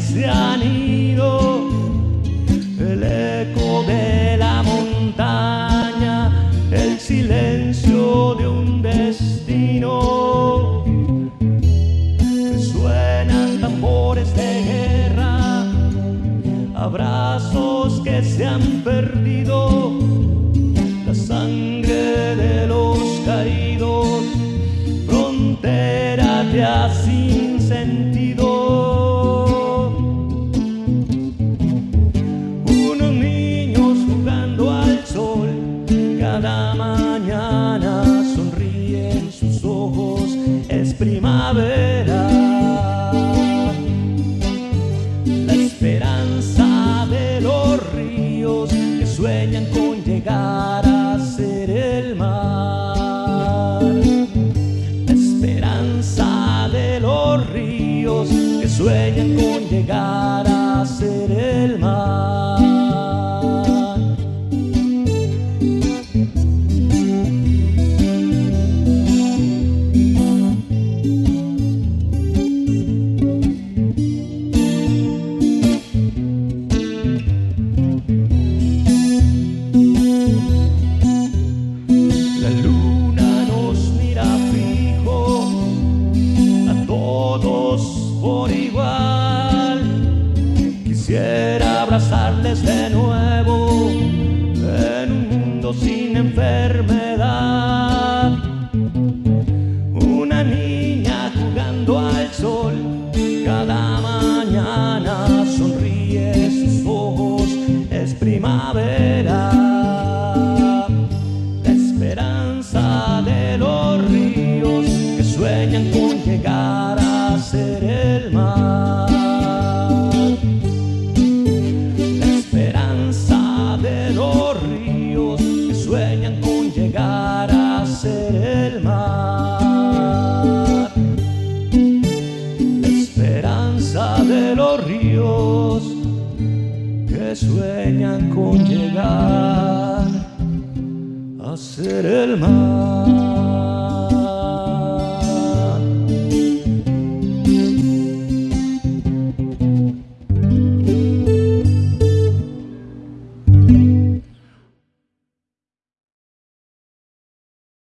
se han ido, el eco de la montaña, el silencio de un destino. Suenan tambores de guerra, abrazos que se han perdido, sueñan con llegar a abrazarles de nuevo en un mundo sin enfermedad. Una niña jugando al sol cada mañana sonríe sus ojos, es primavera. La esperanza de los ríos que sueñan con llegar sueñan con llegar a ser el mar.